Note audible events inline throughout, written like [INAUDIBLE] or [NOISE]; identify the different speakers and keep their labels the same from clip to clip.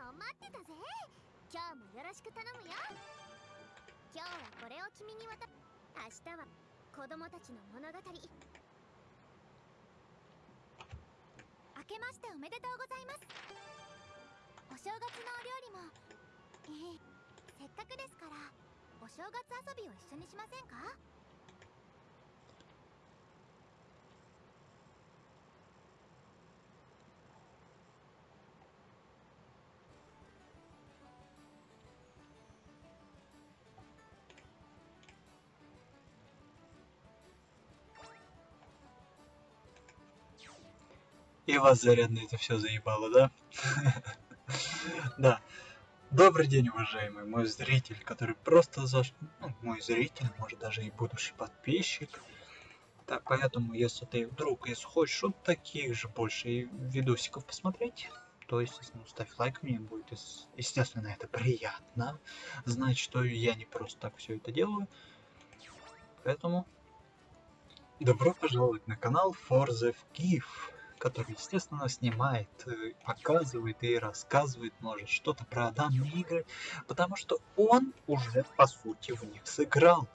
Speaker 1: の待ってたぜ。今日もよろしく頼むよ。今日はこれを君に渡明日は子供たちの物語。明けましておめでとうございます。お正月のお料理も。ええせっかくですからお正月遊びを一緒にしませんか？
Speaker 2: И вас зарядно это все заебало, да? [LAUGHS] Да. Добрый день, уважаемый мой зритель, который просто заш... Ну, мой зритель, может даже и будущий подписчик. Так, поэтому, если ты вдруг, если хочешь вот таких же больше видосиков посмотреть, то, естественно, ставь лайк, мне будет, естественно, это приятно. Знать, что я не просто так все это делаю. Поэтому, добро пожаловать на канал Forza Kiev который, естественно, снимает, э, показывает и рассказывает, может, что-то про данные игры, потому что он уже, по сути, в них сыграл.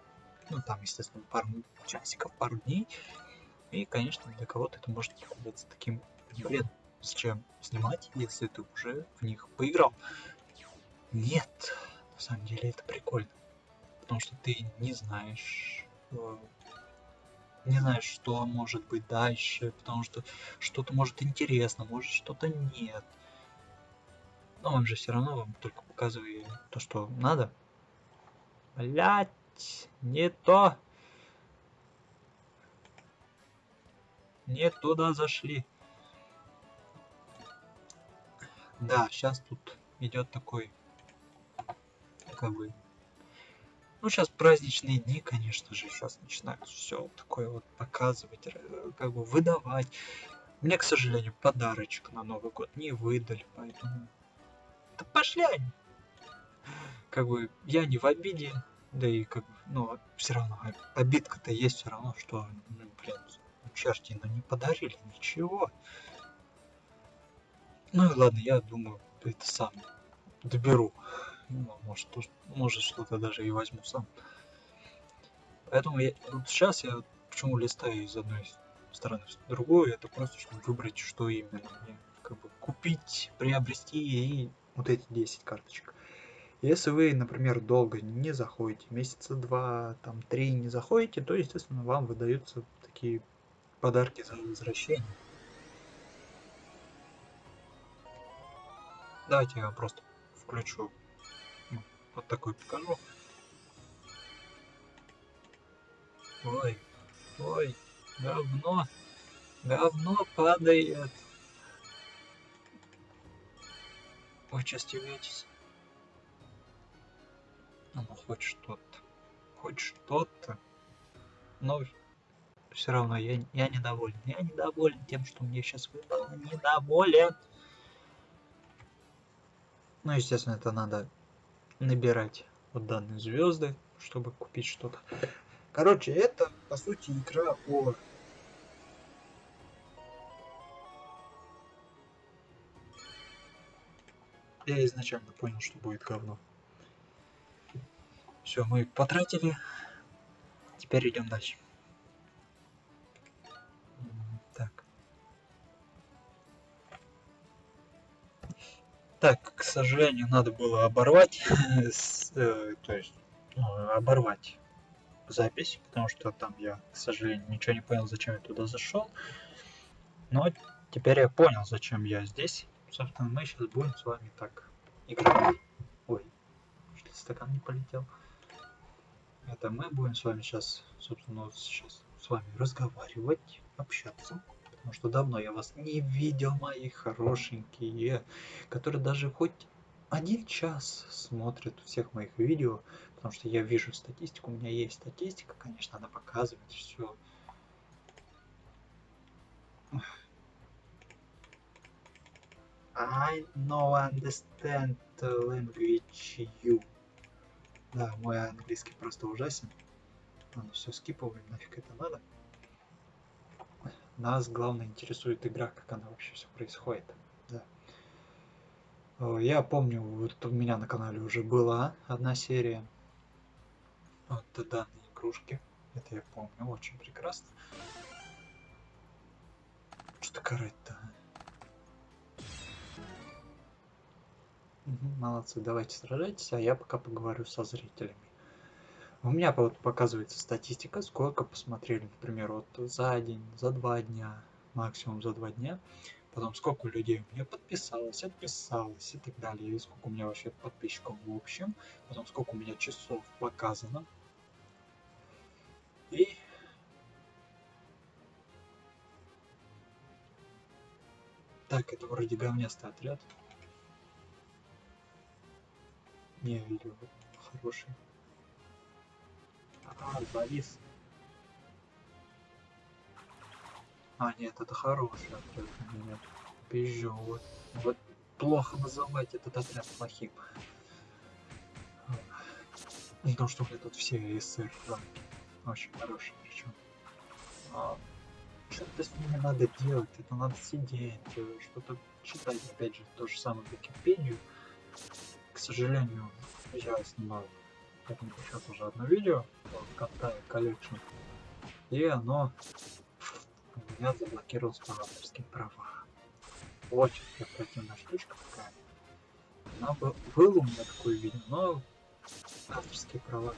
Speaker 2: Ну, там, естественно, пару часиков, пару дней. И, конечно, для кого-то это может показаться таким, блин, с чем снимать, если ты уже в них поиграл. Нет, на самом деле это прикольно. Потому что ты не знаешь, э, не знаешь, что может быть дальше, потому что что-то может интересно, может что-то нет. Но он же все равно вам только показывает то, что надо. Блять, не то. Не туда зашли. Да, сейчас тут идет такой, как бы, ну, сейчас праздничные дни, конечно же, сейчас начинают все такое вот показывать, как бы выдавать. Мне, к сожалению, подарочек на Новый год не выдали, поэтому... Да пошли они! Как бы я не в обиде, да и как бы, ну, все равно, обидка-то есть все равно, что, ну, блин, черти, ну не подарили ничего. Ну и ладно, я думаю, это сам доберу. Ну, может, может что-то даже и возьму сам. Поэтому я, вот сейчас я почему листаю из одной стороны в другую, это просто чтобы выбрать, что именно мне как бы купить, приобрести и вот эти 10 карточек. Если вы, например, долго не заходите, месяца два, там, три не заходите, то, естественно, вам выдаются такие подарки за возвращение. Давайте я просто включу вот такой покажу. Ой, ой, говно, говно падает. Вы что стебетесь? А ну хоть что-то, хоть что-то. Но все равно я, я недоволен. Я недоволен тем, что мне сейчас выпало. Недоволен. Ну, естественно, это надо набирать вот данные звезды, чтобы купить что-то. Короче, это по сути игра о Я изначально понял, что будет говно. Все, мы потратили. Теперь идем дальше. Так, к сожалению, надо было оборвать, [LAUGHS] э, то есть ну, оборвать запись, потому что там я, к сожалению, ничего не понял, зачем я туда зашел. Но теперь я понял, зачем я здесь. Собственно, мы сейчас будем с вами так играть. Ой, что стакан не полетел. Это мы будем с вами сейчас, собственно, сейчас с вами разговаривать, общаться потому что давно я вас не видел, мои хорошенькие, которые даже хоть один час смотрят всех моих видео, потому что я вижу статистику, у меня есть статистика, конечно, надо показывать все. I know understand language you. Да, мой английский просто ужасен. Ладно, все скипываем, нафиг это надо. Нас главное интересует игра, как она вообще все происходит. Да. Я помню, вот у меня на канале уже была одна серия. Вот данные игрушки. Это я помню очень прекрасно. Что карать-то? а? Мгм, молодцы, давайте сражайтесь, а я пока поговорю со зрителями. У меня вот показывается статистика, сколько посмотрели, например, вот за день, за два дня, максимум за два дня. Потом сколько людей у меня подписалось, отписалось и так далее. И сколько у меня вообще подписчиков в общем. Потом сколько у меня часов показано. И так, это вроде говнястый отряд. Не, видео хороший. А, завис. А, нет, это хороший отряд. Нет, пизжу. Вот, вот плохо называть этот отряд плохим. Потому что у меня тут все СССР ранги. Очень хорошие причем. А, что-то с ними надо делать, это надо сидеть, что-то читать, опять же, то же самое Википедию. К сожалению, я снимал этому сейчас уже одно видео, Катая Collection, и оно у меня заблокировалось по авторским правам. Очень противная штучка такая. Она бы, было у меня такое видео, но авторские права,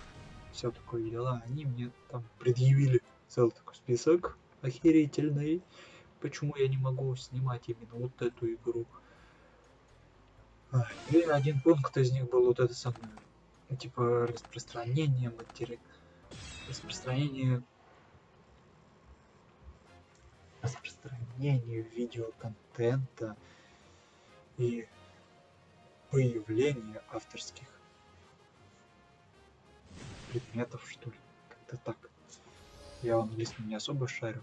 Speaker 2: все такое дела, они мне там предъявили целый такой список охерительный. Почему я не могу снимать именно вот эту игру? А, И один пункт из них был вот это самое, ну, типа распространение матери... распространение распространение видеоконтента и появление авторских предметов, что ли. Как-то так. Я в английском не особо шарю.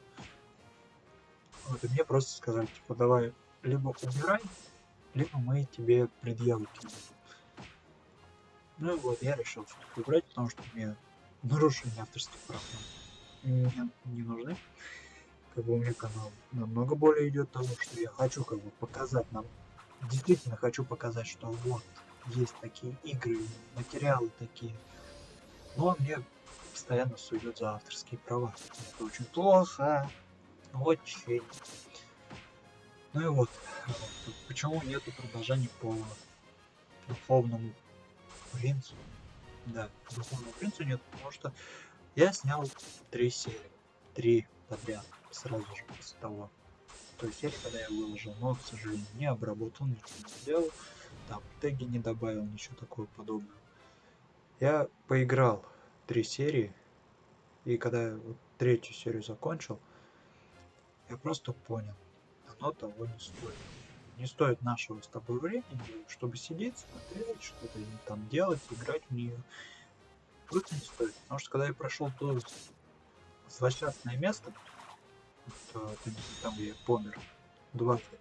Speaker 2: Вот, и мне просто сказали, типа, давай либо убирай, либо мы тебе предъяву кинем. Ну и вот, я решил все-таки убрать, потому что мне нарушение авторских прав не, не нужны. Как бы у меня канал намного более идет того, что я хочу как бы показать нам. Действительно хочу показать, что вот, есть такие игры, материалы такие. Но мне постоянно суют за авторские права. Это очень плохо. Очень. Ну и вот, почему нету продолжения по духовному принцу? Да, по духовному принцу нет, потому что я снял три серии. Три подряд, сразу же после того. Той серии, когда я выложил, но, к сожалению, не обработал, ничего не сделал. Там теги не добавил, ничего такого подобного. Я поиграл три серии, и когда я вот третью серию закончил, я просто понял, оно того не стоит. Не стоит нашего с тобой времени, чтобы сидеть, смотреть, что-то там делать, играть в нее. Просто не стоит. Потому что когда я прошел то злосчастное место, то, там я помер дважды.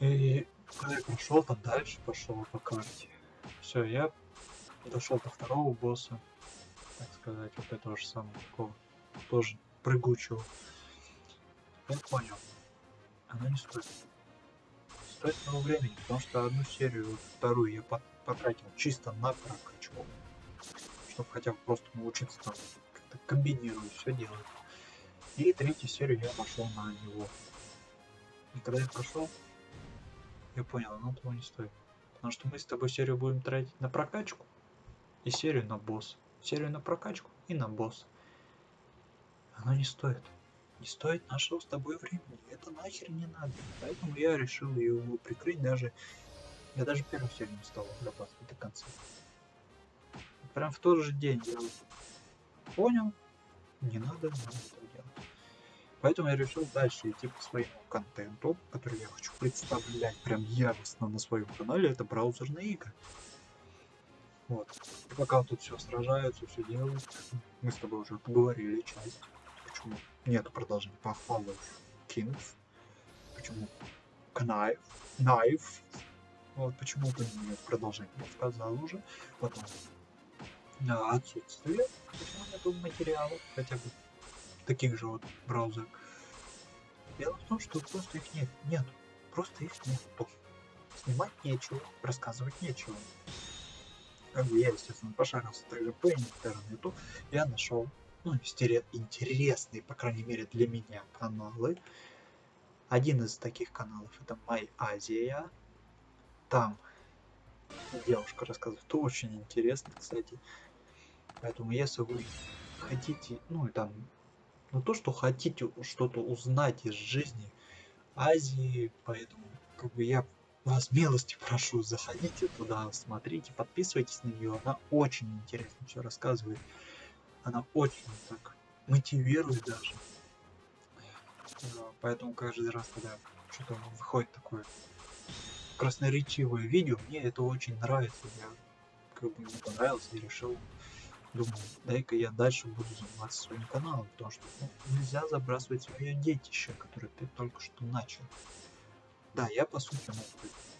Speaker 2: И когда я прошел там дальше, пошел по карте. Все, я дошел до второго босса, так сказать, вот этого же самого такого, тоже прыгучего. Я понял, оно не стоит. Стоит много времени, потому что одну серию, вторую я потратил чисто на прокачку, чтобы хотя бы просто научиться там как-то комбинировать, все делать. И третью серию я пошел на него. И когда я прошел, я понял, оно того не стоит. Потому что мы с тобой серию будем тратить на прокачку и серию на босс. Серию на прокачку и на босс. Оно не стоит. Не стоит нашего с тобой времени. Это нахер не надо. Поэтому я решил его прикрыть даже... Я даже первую серию не стал отрабатывать до конца. Прям в тот же день я понял, не надо, надо этого делать. Поэтому я решил дальше идти по своему контенту, который я хочу представлять прям яростно на своем канале. Это браузерные игры. Вот. И пока тут все сражаются, все делают, мы с тобой уже поговорили часть. Почему нет продолжения по Fall Kings? Почему Knife? Knife? Вот почему бы нет продолжения, сказал уже. Потом да, отсутствие, почему нету материалов, хотя бы таких же вот браузеров. Дело в том, что просто их нет, нет, просто их нету. снимать нечего, рассказывать нечего. Как бы я, естественно, пошарился также по интернету, я нашел ну, интересные, по крайней мере для меня, каналы. Один из таких каналов это My Азия. Там девушка рассказывает очень интересно, кстати. Поэтому если вы хотите, ну и там, ну то, что хотите что-то узнать из жизни Азии, поэтому как бы я вас милости прошу, заходите туда, смотрите, подписывайтесь на нее, она очень интересно все рассказывает, она очень так мотивирует даже, поэтому каждый раз, когда что-то выходит такое красноречивое видео, мне это очень нравится, я как бы мне понравилось и решил думаю, дай-ка я дальше буду заниматься своим каналом, потому что ну, нельзя забрасывать свое детище, которое ты только что начал. Да, я по сути, ну,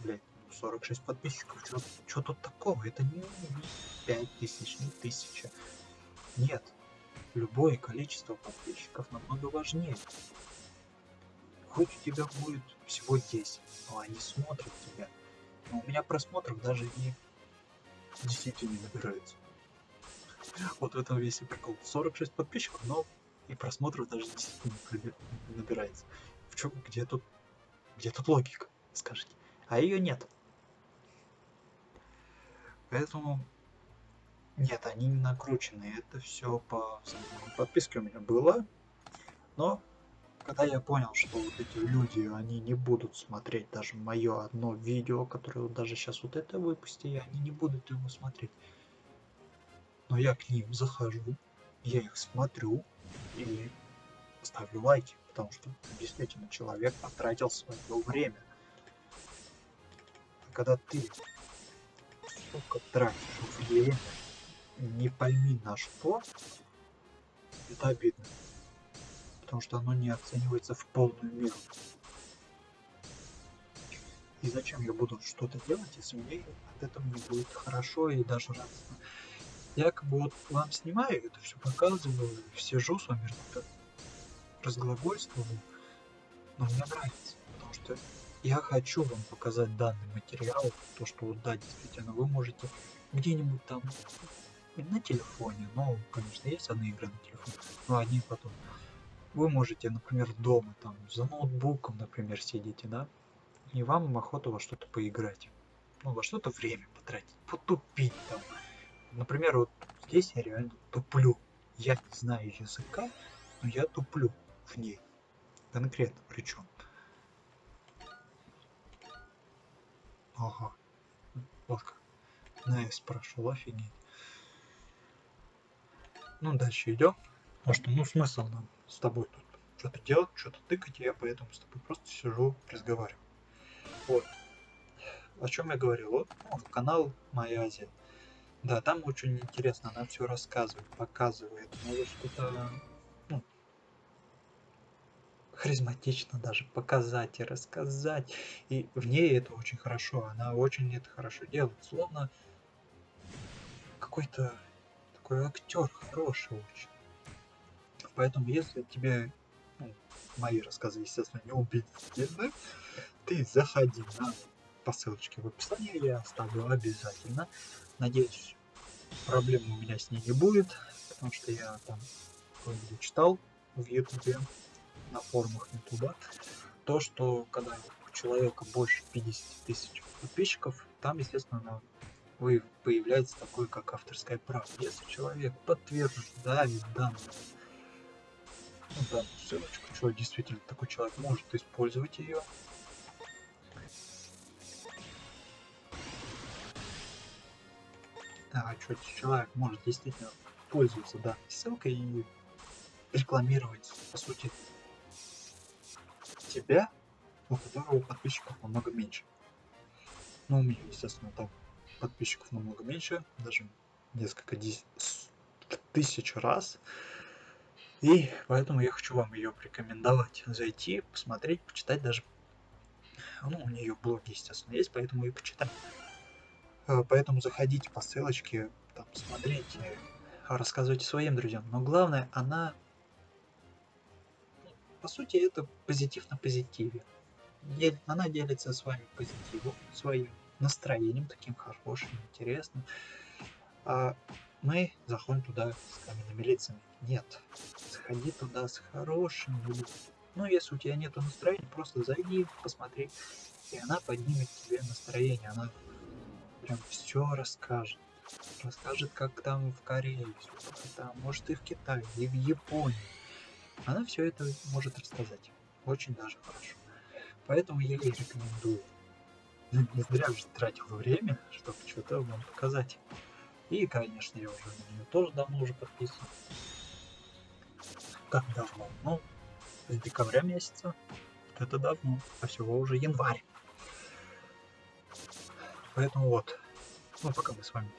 Speaker 2: блядь, 46 подписчиков, что тут такого? Это не 5 тысяч, не тысяча. Нет, любое количество подписчиков намного важнее. Хоть у тебя будет всего 10, но они смотрят тебя. Но у меня просмотров даже не действительно не набирается. Вот в этом весь и прикол. 46 подписчиков, но и просмотров даже действительно не набирается. В чем, где тут, где тут логика, скажите? А ее нет. Поэтому нет, они не накручены. Это все по подписке у меня было. Но когда я понял, что вот эти люди, они не будут смотреть даже мое одно видео, которое вот даже сейчас вот это выпустили, они не будут его смотреть но я к ним захожу, я их смотрю и ставлю лайки, потому что действительно человек потратил свое время. А когда ты, сука, тратишь время, не пойми на что, это обидно. Потому что оно не оценивается в полную меру. И зачем я буду что-то делать, если мне от этого не будет хорошо и даже радостно? я как бы вот вам снимаю это все показываю, сижу с вами разглагольствую, но мне нравится, потому что я хочу вам показать данный материал, то что вот да, действительно, вы можете где-нибудь там на телефоне, ну, конечно, есть одни игры на телефоне, но одни потом. Вы можете, например, дома там за ноутбуком, например, сидите, да, и вам охота во что-то поиграть, ну, во что-то время потратить, потупить там, Например, вот здесь я реально туплю. Я не знаю языка, но я туплю в ней. Конкретно причем. Ага. Вот как. На S прошел, офигеть. Ну, дальше идем. Потому что, ну, смысл нам с тобой тут что-то делать, что-то тыкать, я поэтому с тобой просто сижу, разговариваю. Вот. О чем я говорил? Вот ну, канал Моя Азия. Да, там очень интересно, она все рассказывает, показывает. Может что-то ну, харизматично даже показать и рассказать. И в ней это очень хорошо. Она очень это хорошо делает. Словно какой-то такой актер хороший очень. Поэтому если тебе ну, мои рассказы, естественно, не убедительны, ты заходи на по ссылочке в описании, я оставлю обязательно. Надеюсь, проблем у меня с ней не будет, потому что я там читал в ютубе, на форумах ютуба, то, что когда у человека больше 50 тысяч подписчиков, там, естественно, вы, появляется такое, как авторское право. Если человек подтверждает данную, ну, данную ссылочку, что действительно такой человек может использовать ее, а, что человек может действительно пользоваться данной ссылкой и рекламировать, по сути, тебя, у которого подписчиков намного меньше. Ну, у меня, естественно, там подписчиков намного меньше, даже несколько тысяч раз. И поэтому я хочу вам ее порекомендовать. Зайти, посмотреть, почитать даже. Ну, у нее блоги, естественно, есть, поэтому и почитать. Э, поэтому заходите по ссылочке, там, смотрите, рассказывайте своим друзьям. Но главное, она, по сути, это позитив на позитиве. она делится с вами позитивом, своим настроением таким хорошим, интересным. А мы заходим туда с каменными лицами. Нет, сходи туда с хорошим людьми. Ну, если у тебя нет настроения, просто зайди, посмотри, и она поднимет тебе настроение, она прям все расскажет. Расскажет, как там в Корее, как там, может и в Китае, и в Японии. Она все это может рассказать. Очень даже хорошо. Поэтому я ей рекомендую. Не зря же тратил время, чтобы что-то вам показать. И, конечно, я уже на нее тоже давно уже подписан. Как давно? Ну, с декабря месяца. Это давно. А всего уже январь. Поэтому вот. Ну, пока мы с вами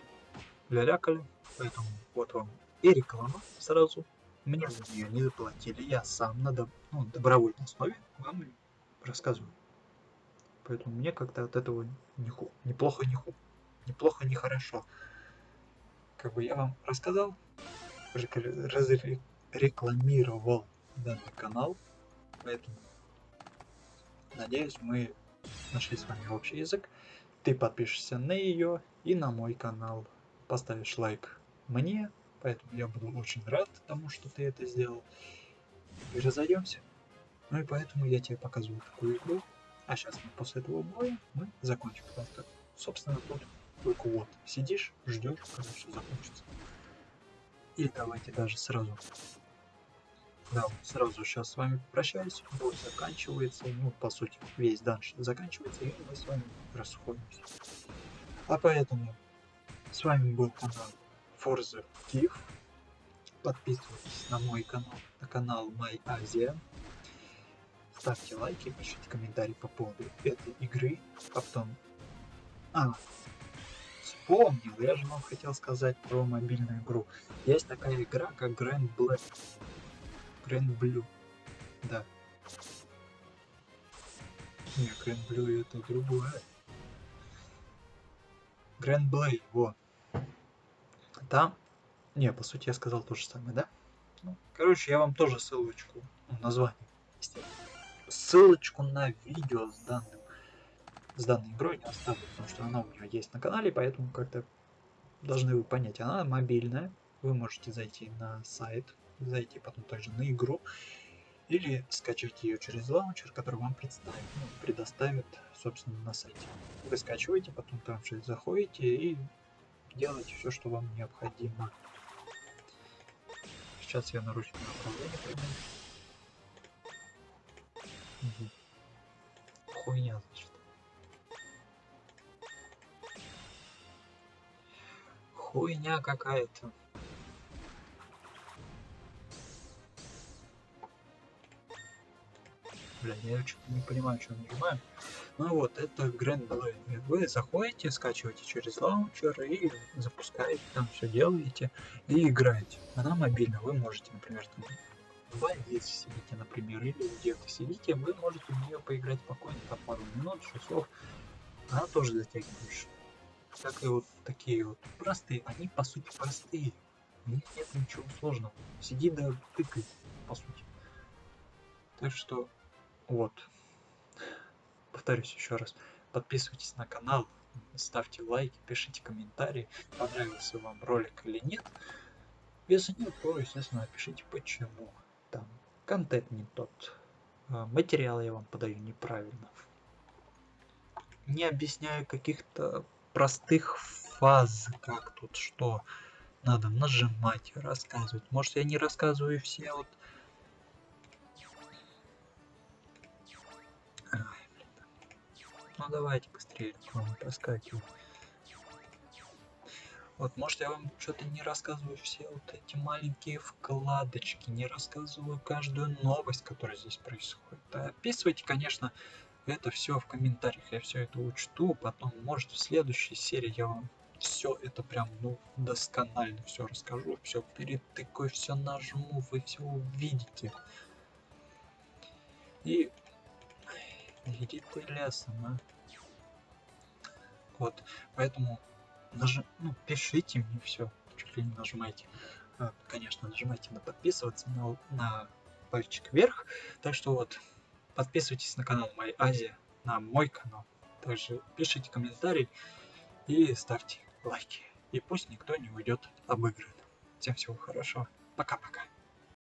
Speaker 2: лялякали. Поэтому вот вам и реклама сразу. Мне за нее не заплатили. Я сам на доб- ну, добровольной основе вам рассказываю. Поэтому мне как-то от этого неплохо, не ху- неплохо, не хорошо. Как бы я вам рассказал, рекл- разре- рекламировал данный канал, поэтому надеюсь мы нашли с вами общий язык. Ты подпишешься на ее и на мой канал, поставишь лайк мне, поэтому я буду очень рад тому, что ты это сделал. И разойдемся. Ну и поэтому я тебе показываю такую игру. А сейчас мы после этого боя мы закончим. Потому что, собственно, тут только вот сидишь, ждешь, когда все закончится. И давайте даже сразу. Да, сразу сейчас с вами прощаюсь. Бой заканчивается. Ну, по сути, весь данж заканчивается, и мы с вами расходимся. А поэтому с вами был канал Forza Kiev. Подписывайтесь на мой канал, на канал My Asia. Ставьте лайки, пишите комментарии по поводу этой игры. А потом... А, вспомнил, я же вам хотел сказать про мобильную игру. Есть такая игра, как Grand Black. Grand Blue. Да. Не, Grand Blue это другое. Grand Blade, во. Там... Не, по сути я сказал то же самое, да? Ну, короче, я вам тоже ссылочку, ну, название, естественно. Ссылочку на видео с данным с данной игрой не оставлю, потому что она у меня есть на канале, поэтому как-то должны вы понять, она мобильная, вы можете зайти на сайт, зайти потом также на игру, или скачать ее через лаунчер, который вам представит, ну, предоставит, собственно, на сайте. Вы скачиваете, потом там же заходите и делаете все, что вам необходимо. Сейчас я наручное управление пойму. Угу. Хуйня, значит. Хуйня какая-то. Бля, я что-то не понимаю, что нажимаю. Ну вот, это Grand Blade. Вы заходите, скачиваете через лаунчер и запускаете, там все делаете и играете. Она мобильная, вы можете, например, там в больнице сидите, например, или где-то сидите, вы можете в нее поиграть спокойно, там пару минут, часов. Она тоже затягиваешь. Как и вот такие вот простые, они по сути простые. В них нет ничего сложного. Сиди да тыкай, по сути. Так что вот. Повторюсь еще раз. Подписывайтесь на канал, ставьте лайки, пишите комментарии, понравился вам ролик или нет. Если нет, то, естественно, напишите почему. Контент не тот. а, Материал я вам подаю неправильно. Не объясняю каких-то простых фаз, как тут что надо нажимать, рассказывать. Может я не рассказываю все вот. Ну давайте быстрее, проскакиваю. Вот, может я вам что-то не рассказываю все вот эти маленькие вкладочки, не рассказываю каждую новость, которая здесь происходит. А описывайте, конечно, это все в комментариях, я все это учту, потом, может, в следующей серии я вам все это прям, ну, досконально все расскажу, все перетыкаю, все нажму, вы все увидите. И иди ты лесом, а. Вот, поэтому нажим, ну, пишите мне все, чуть ли не нажимайте. А, Конечно, нажимайте на подписываться, на, на пальчик вверх. Так что вот, Подписывайтесь на канал Моя Азия, на мой канал. Также пишите комментарии и ставьте лайки. И пусть никто не уйдет обыгран. Всем всего хорошего. Пока-пока.